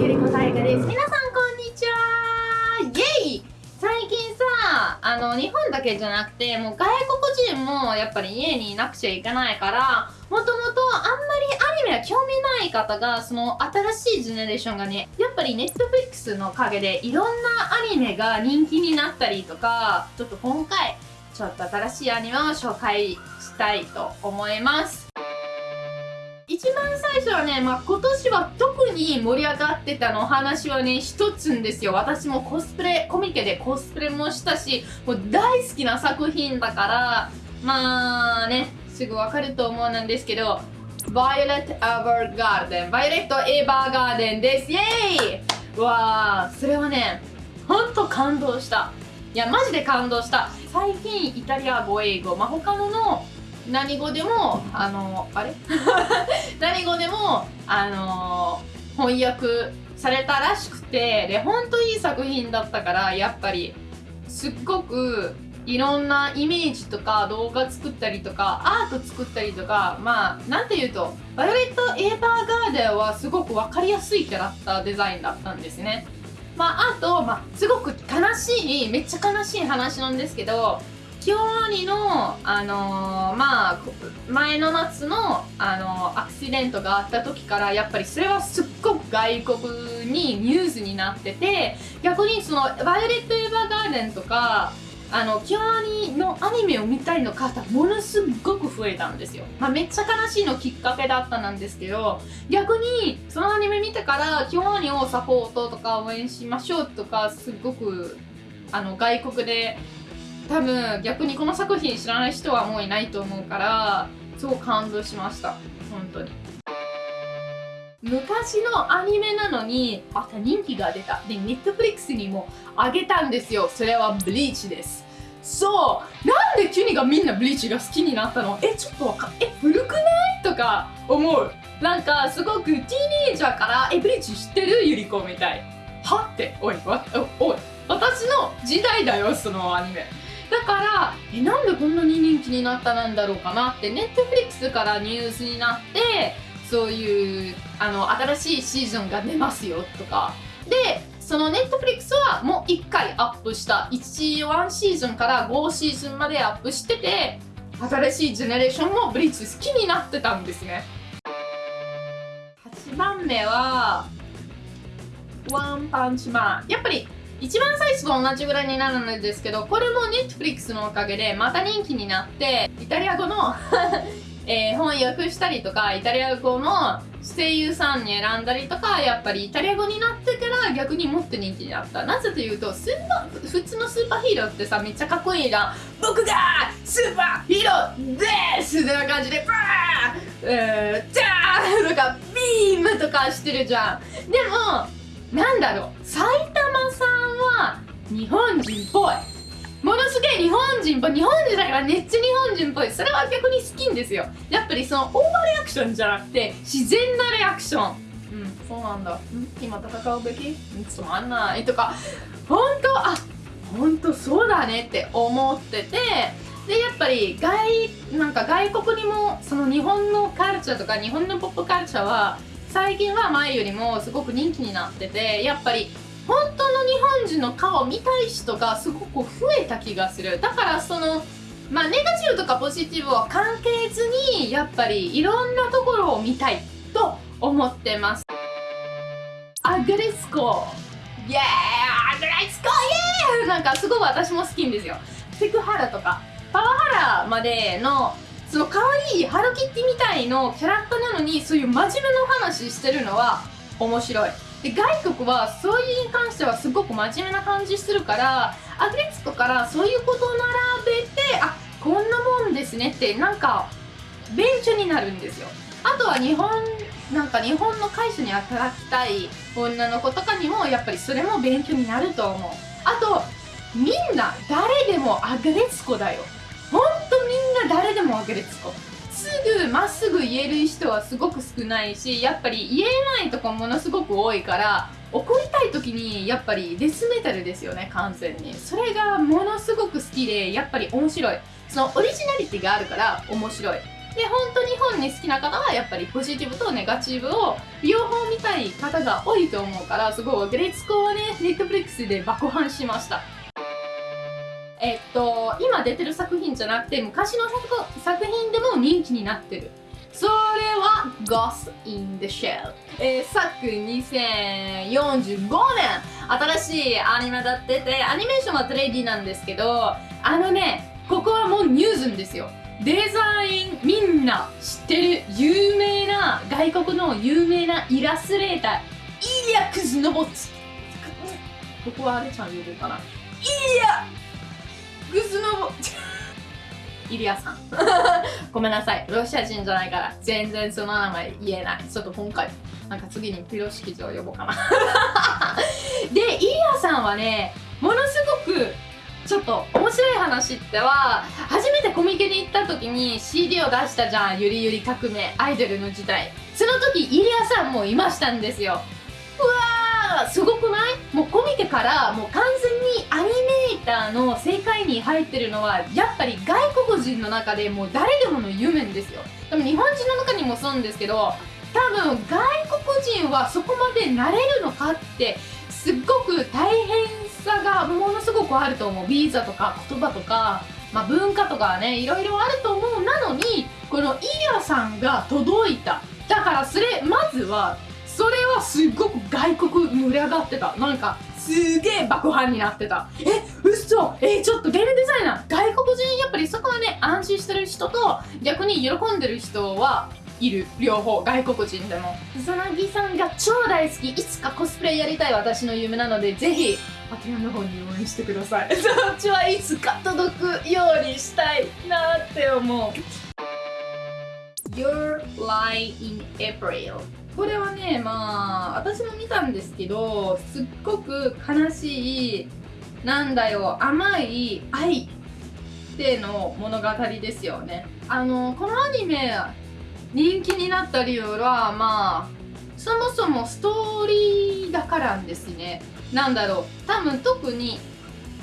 ゆりこたいがです。皆さんこんにちはイェイ最近さ、あの、日本だけじゃなくて、もう外国人もやっぱり家にいなくちゃいけないから、もともとあんまりアニメは興味ない方が、その新しいジェネレーションがね、やっぱりネットフリックスのおかげでいろんなアニメが人気になったりとか、ちょっと今回、ちょっと新しいアニメを紹介したいと思います。一番最初はね、まあ、今年は特に盛り上がってたの話はね、一つんですよ。私もコスプレ、コミケでコスプレもしたし、もう大好きな作品だから、まあね、すぐわかると思うんですけど、Violet Evergarden。バイオレットエヴァーガーデンです。イェーイわあ、それはね、ほんと感動した。いや、マジで感動した。最近イタリア語、英語、まあ、他のの何語でもあのあれ？何語でもあの翻訳されたらしくてで本当いい作品だったからやっぱりすっごくいろんなイメージとか動画作ったりとかアート作ったりとかまあなんて言うとバイオレット・エーバーガーデンはすごく分かりやすいキャラクターデザインだったんですね。まああと、まあ、すごく悲しいめっちゃ悲しい話なんですけど京アニの、あのー、まあ、前の夏の、あの、アクシデントがあった時からやっぱりそれはすっごく外国にニュースになってて逆にその「バイオレット・エヴァーガーデン」とかあの京アニのアニメを見たいの方ものすごく増えたんですよ、まあ、めっちゃ悲しいのきっかけだったなんですけど逆にそのアニメ見てから京アニをサポートとか応援しましょうとかすっごくあの外国で多分逆にこの作品知らない人はもういないと思うからすごく感動しました。本当に。昔のアニメなのにまた人気が出た。でネットフリックスにもあげたんですよ。それはブリーチです。そう。なんでキュニがみんなブリーチが好きになったの？えちょっとわかえ古くない？とか思う。なんかすごくティーネージャーからえブリーチ知ってる？ゆり子みたい。は？っておいわおい。私の時代だよそのアニメ。だからえなんでこんなに人気になったなんだろうかなってネットフリックスからニュースになってそういうあの新しいシーズンが出ますよとか。でそのネットフリックスはもう1回アップした。1 1シーズンから5シーズンまでアップしてて新しいジェネレーションもブリッジ好きになってたんですね。8番目はワンパンチマン。やっぱり一番最初と同じぐらいになるんですけどこれも Netflix のおかげでまた人気になってイタリア語の えー、翻訳したりとかイタリア語の声優さんに選んだりとかやっぱりイタリア語になってから逆にもっと人気になった。なぜというとスーパー普通のスーパーヒーローってさめっちゃかっこいいじゃん。僕がスーパーヒーローです!ってな感じでバーえー、ジャーとかビームとかしてるじゃん。でもなんだろう。埼玉さんは日本人っぽい。ものすげえ日本人っぽい。日本人だからめっちゃ日本人っぽい。それは逆に好きんですよ。やっぱりそのオーバーリアクションじゃなくて自然なリアクション。うんそうなんだ。ん今戦うべき？つまんない。とか本当？あ本当そうだねって思ってて。でやっぱり外なんか外国にもその日本のカルチャーとか日本のポップカルチャーは最近は前よりもすごく人気になっててやっぱり本当の日本人の顔見たい人がすごく増えた気がする。だからそのまあネガティブとかポジティブは関係ずにやっぱりいろんなところを見たいと思ってます。アグレスコイエー。イアグレスコイエー!イなんかすごい私も好きんですよ。セクハラとか。パワハラまでのその可愛いハロキッティみたいのキャラクターなのにそういう真面目な話してるのは面白い。で外国はそういうに関してはすごく真面目な感じするからアグレツコからそういうことを並べてあこんなもんですねってなんか勉強になるんですよ。あとは日本なんか日本の会社に働きたい女の子とかにもやっぱりそれも勉強になると思う。あとみんな誰でもアグレツコだよ。ほんとみんな誰でも分けるつこすぐまっすぐ言える人はすごく少ないしやっぱり言えないとこものすごく多いから怒りたい時にやっぱりデスメタルですよね完全に。それがものすごく好きでやっぱり面白い。そのオリジナリティがあるから面白い。で本当日本に好きな方はやっぱりポジティブとネガティブを両方見たい方が多いと思うからすごいグレーツコはねネットフリックスで爆破しました。えっと今出てる作品じゃなくて昔の作品でも人気になってる。それは Ghost in the Shell、えー、昨2045年。新しいアニメだっててアニメーションは 3D なんですけどあのねここはもうニュースですよ。デザインみんな知ってる有名な外国の有名なイラストレーターイリア・クズノボツここはあれちゃん言うかな？イリア・イリアさん。ごめんなさい。ロシア人じゃないから全然その名前言えない。ちょっと今回なんか次にピロシキズを呼ぼうかな。でイリアさんはねものすごくちょっと面白い話っては初めてコミケに行った時に CD を出したじゃんゆりゆり革命アイドルの時代。その時イリアさんもいましたんですよ。うわーすごくない？もうコミケからもう完全にアニの世界に入ってるのはやっぱり外国人の中でもう誰でもの夢ですよ。でも日本人の中にもそうなんですけど多分外国人はそこまでなれるのかってすっごく大変さがものすごくあると思う。ビーザとか言葉とか、まあ、文化とかねいろいろあると思う。なのにこのイヤさんが届いた。だからそれまずはそれはすっごく外国盛り上がってた。なんかすげえ爆破になってた。え嘘えちょっとゲームデザイナー。外国人やっぱりそこはね安心してる人と逆に喜んでる人はいる。両方。外国人でも。草薙さんが超大好き。いつかコスプレやりたい私の夢なのでぜひパティアの方に応援してください。そっちはいつか届くようにしたいなって思う。Your Lie in April. これはねまあ私も見たんですけどすっごく悲しいなんだよ甘い愛っての物語ですよね。あのこのアニメ人気になった理由はまあそもそもストーリーだからんですね。なんだろう多分特に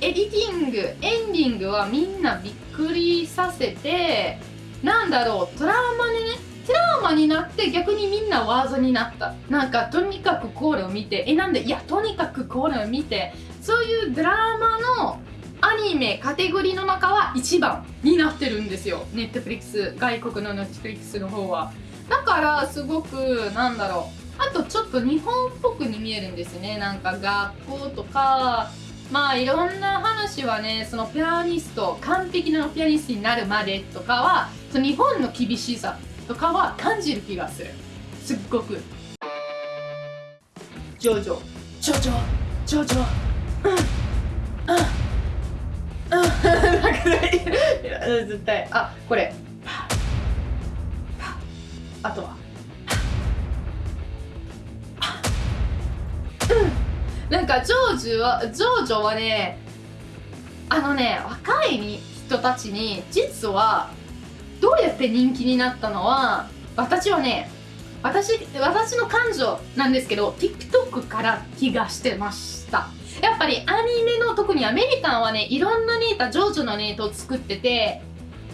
エディティングエンディングはみんなびっくりさせてなんだろうトラウマにねトラウマになって逆にみんなワードになった。なんかとにかくこれを見てえなんでいやとにかくこれを見てそういうドラマのアニメカテゴリーの中は1番になってるんですよ。ネットフリックス外国のネットフリックスの方は。だからすごくなんだろう。あとちょっと日本っぽくに見えるんですね。なんか学校とかまあいろんな話はねそのピアニスト完璧なピアニストになるまでとかはその日本の厳しさとかは感じる気がする。すっごく。ジョジョ。ジョジョ。ジョジョ。絶対あこれあとはなん。かジョージはジョージはねあのね若い人たちに実はどうやって人気になったのは私はね私私の感情なん。ですけど TikTok から気がしてましたやっぱりアニメの特にアメリカンはねいろんなネタジョジョのネタを作ってて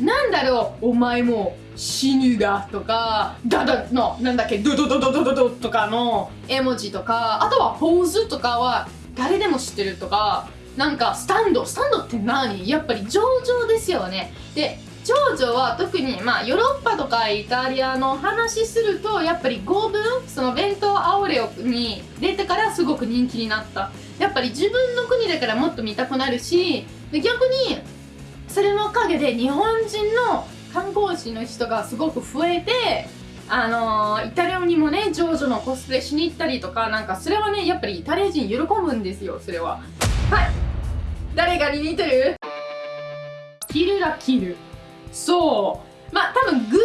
なんだろうお前も死ぬがとかダダのなんだっけドドドドドドドとかの絵文字とかあとはポーズとかは誰でも知ってるとかなんかスタンドスタンドって何？やっぱり上々ですよね。で長女は特にまあヨーロッパとかイタリアの話するとやっぱり5分その弁当アオレオに出てからすごく人気になった。やっぱり自分の国だからもっと見たくなるし逆にそれのおかげで日本人の観光地の人がすごく増えてあのー、イタリアにもねジョージョのコスプレしに行ったりとかなんかそれはねやっぱりイタリア人喜ぶんですよそれは。はい。誰がに似てるキルラキル。そう。まあ多分グール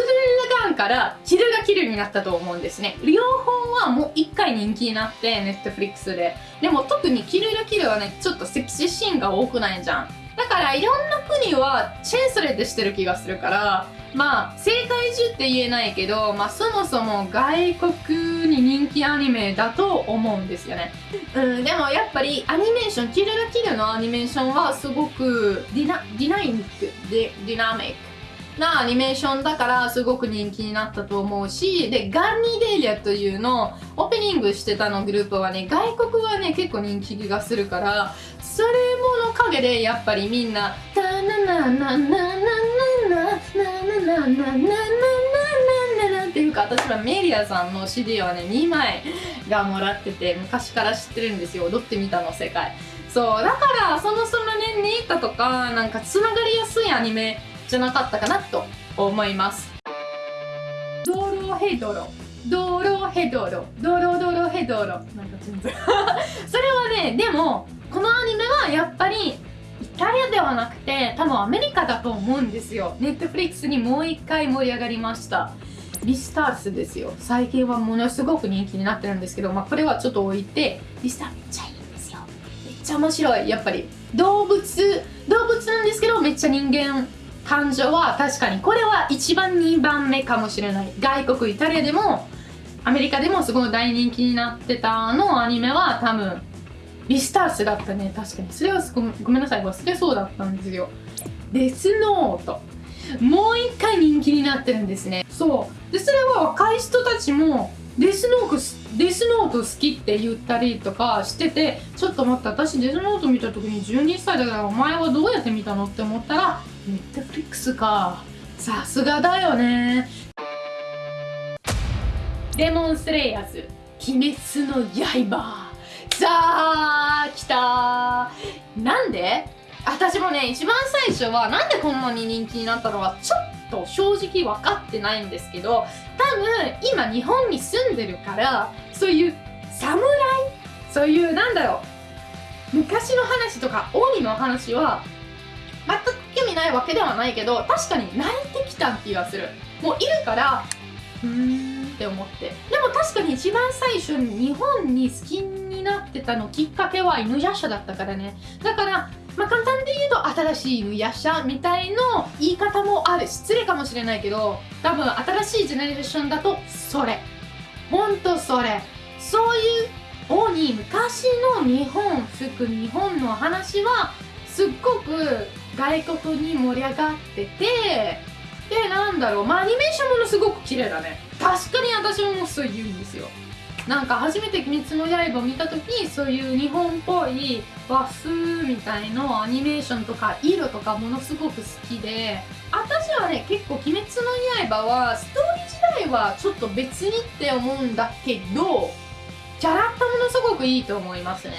ガンからキルがキルになったと思うんですね。両方はもう1回人気になってネットフリックスで。でも特にキルがキルはねちょっとセクシーシーンが多くないじゃん。だからいろんな国はチェーンスレでしてる気がするからまあ世界中って言えないけど、まあ、そもそも外国に人気アニメだと思うんですよね、うん、でもやっぱりアニメーションキルラキルのアニメーションはすごくディナディナミックディナミック。なアニメーションだからすごく人気になったと思うしでガンニデイリアというのオープニングしてたのグループはね外国はね結構人気がするからそれもの陰でやっぱりみんな「タナナナナナナナナナナナナナナっていうか私はメリアさんの CD はね2枚がもらってて昔から知ってるんですよ踊ってみたの世界そうだからそもそもねネイタとかなんかつながりやすいアニメじゃなかったかなと思います。ドロヘドロ。ドロヘドロ。ドロドロヘドロ。なんか全然。それはねでもこのアニメはやっぱりイタリアではなくて多分アメリカだと思うんですよ。ネットフリックスにもう一回盛り上がりました。リスタースですよ。最近はものすごく人気になってるんですけどまあこれはちょっと置いてリスターめっちゃいいんですよ。めっちゃ面白い。やっぱり動物動物なんですけどめっちゃ人間感情は確かにこれは1番2番目かもしれない。外国イタリアでもアメリカでもすごい大人気になってたのアニメは多分リスタースだったね。確かに。それはごごめんなさい。忘れそうだったんですよ。デスノート。もう一回人気になってるんですね。そう。でそれは若い人たちもデスノートデスノート好きって言ったりとかしててちょっと待って私デスノート見た時に12歳だからお前はどうやって見たのって思ったらネットフリックスか。さすがだよね。デモンスレイヤーズ鬼滅の刃。さあ来た。なんで？私もね一番最初はなんでこんなに人気になったのかちょっと正直分かってないんですけど多分今日本に住んでるからそういう侍そういうなんだろう。昔の話とか鬼の話は全くないわけではないけど確かに慣れてきた気がする。もういるからうーんって思って。でも確かに一番最初に日本に好きになってたのきっかけは犬夜叉だったからね。だからまあ簡単で言うと新しい犬夜叉みたいの言い方もある。失礼かもしれないけど多分新しいジェネレーションだとそれ。ほんとそれ。そういう鬼昔の日本服日本の話はすっごく外国に盛り上がっててでなんだろうまあアニメーションものすごく綺麗だね。確かに私もそう言うんですよ。なんか初めて「鬼滅の刃」を見た時そういう日本っぽい和風みたいのアニメーションとか色とかものすごく好きで私はね結構「鬼滅の刃」はストーリー自体はちょっと別にって思うんだけどキャラクターものすごくいいと思いますね。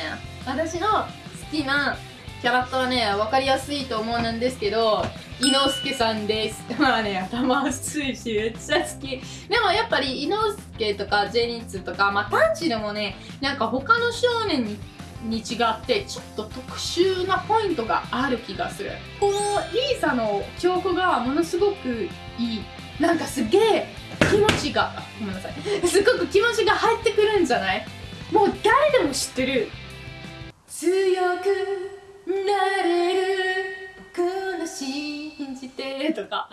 私の好きなキャラクターね分かりやすいと思うんですけど伊之助さんです。まあね頭熱いしめっちゃ好き。でもやっぱり伊之助とかジェニッツとかまあパンチでもねなんか他の少年にに違ってちょっと特殊なポイントがある気がする。このリーサの曲がものすごくいい。なんかすげえ気持ちがごめんなさい。すごく気持ちが入ってくるんじゃない？もう誰でも知ってる。強くなれる僕の信じてとか。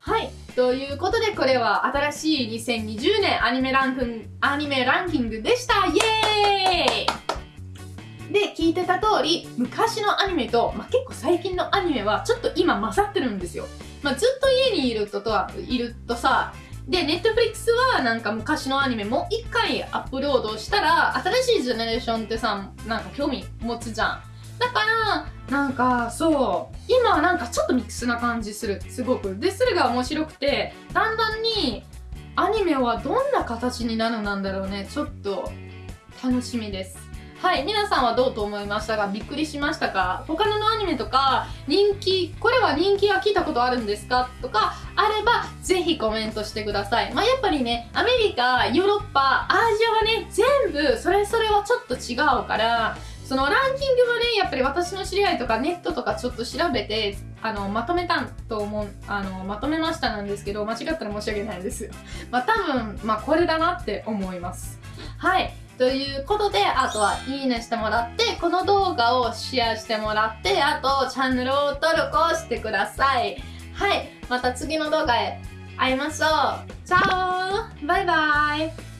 はいということでこれは新しい2020年アニメランクンアニメランキングでした。イエーイ。で聞いてた通り昔のアニメと、まあ、結構最近のアニメはちょっと今勝ってるんですよ、まあ、ずっと家にいるととはいるとさで、ネットフリックスはなんか昔のアニメもう一回アップロードしたら、新しいジェネレーションってさ、なんか興味持つじゃん。だから、なんかそう、今はなんかちょっとミックスな感じする。すごく。で、それが面白くて、だんだんにアニメはどんな形になるなんだろうね。ちょっと楽しみです。はい皆さんはどうと思いましたか？びっくりしましたか？他のアニメとか人気これは人気は聞いたことあるんですか？とかあればぜひコメントしてください。まあやっぱりねアメリカヨーロッパアジアはね全部それぞれはちょっと違うからそのランキングはねやっぱり私の知り合いとかネットとかちょっと調べてあのまとめたと思うあのまとめましたなんですけど間違ったら申し訳ないです。まあ多分まあこれだなって思います。はいということで、あとはいいねしてもらって、この動画をシェアしてもらって、あとチャンネル登録をしてください。はい、また次の動画へ会いましょう。チャオバイバイ